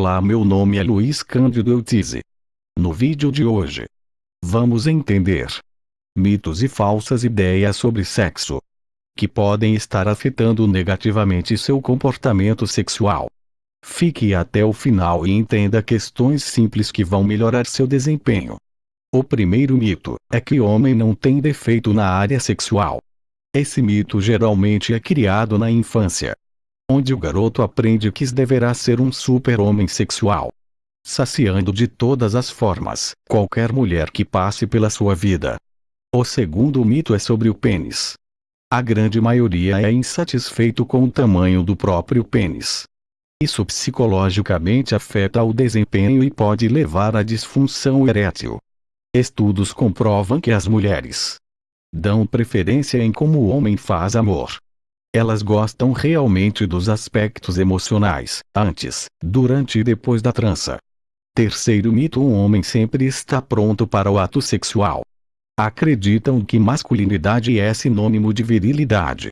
Olá meu nome é Luiz Cândido Eutize. No vídeo de hoje, vamos entender mitos e falsas ideias sobre sexo que podem estar afetando negativamente seu comportamento sexual. Fique até o final e entenda questões simples que vão melhorar seu desempenho. O primeiro mito é que homem não tem defeito na área sexual. Esse mito geralmente é criado na infância, onde o garoto aprende que deverá ser um super-homem sexual, saciando de todas as formas qualquer mulher que passe pela sua vida. O segundo mito é sobre o pênis. A grande maioria é insatisfeito com o tamanho do próprio pênis. Isso psicologicamente afeta o desempenho e pode levar à disfunção erétil. Estudos comprovam que as mulheres dão preferência em como o homem faz amor. Elas gostam realmente dos aspectos emocionais, antes, durante e depois da trança. Terceiro mito: um homem sempre está pronto para o ato sexual. Acreditam que masculinidade é sinônimo de virilidade.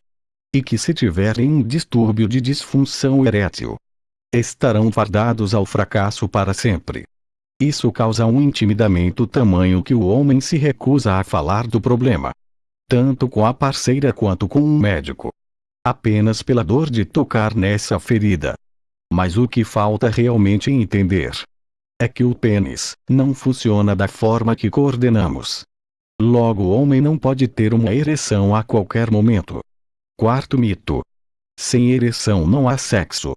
E que se tiverem um distúrbio de disfunção erétil, estarão fardados ao fracasso para sempre. Isso causa um intimidamento tamanho que o homem se recusa a falar do problema. Tanto com a parceira quanto com um médico. Apenas pela dor de tocar nessa ferida. Mas o que falta realmente entender é que o pênis não funciona da forma que coordenamos. Logo o homem não pode ter uma ereção a qualquer momento. Quarto mito. Sem ereção não há sexo.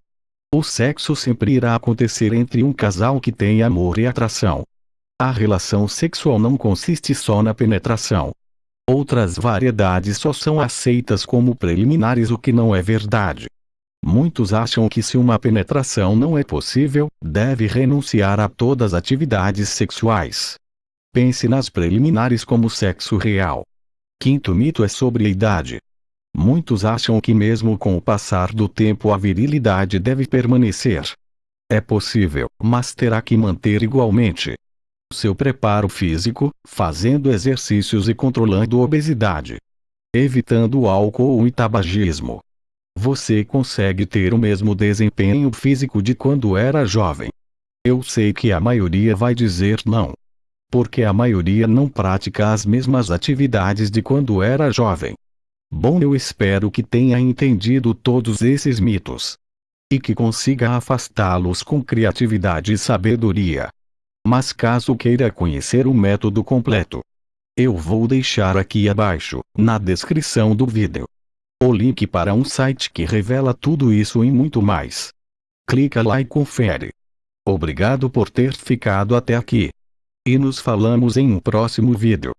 O sexo sempre irá acontecer entre um casal que tem amor e atração. A relação sexual não consiste só na penetração. Outras variedades só são aceitas como preliminares o que não é verdade. Muitos acham que se uma penetração não é possível, deve renunciar a todas as atividades sexuais. Pense nas preliminares como sexo real. Quinto mito é sobre a idade. Muitos acham que mesmo com o passar do tempo a virilidade deve permanecer. É possível, mas terá que manter igualmente seu preparo físico, fazendo exercícios e controlando obesidade. Evitando álcool e tabagismo. Você consegue ter o mesmo desempenho físico de quando era jovem. Eu sei que a maioria vai dizer não. Porque a maioria não pratica as mesmas atividades de quando era jovem. Bom, eu espero que tenha entendido todos esses mitos. E que consiga afastá-los com criatividade e sabedoria. Mas caso queira conhecer o método completo, eu vou deixar aqui abaixo, na descrição do vídeo, o link para um site que revela tudo isso e muito mais. Clica lá e confere. Obrigado por ter ficado até aqui. E nos falamos em um próximo vídeo.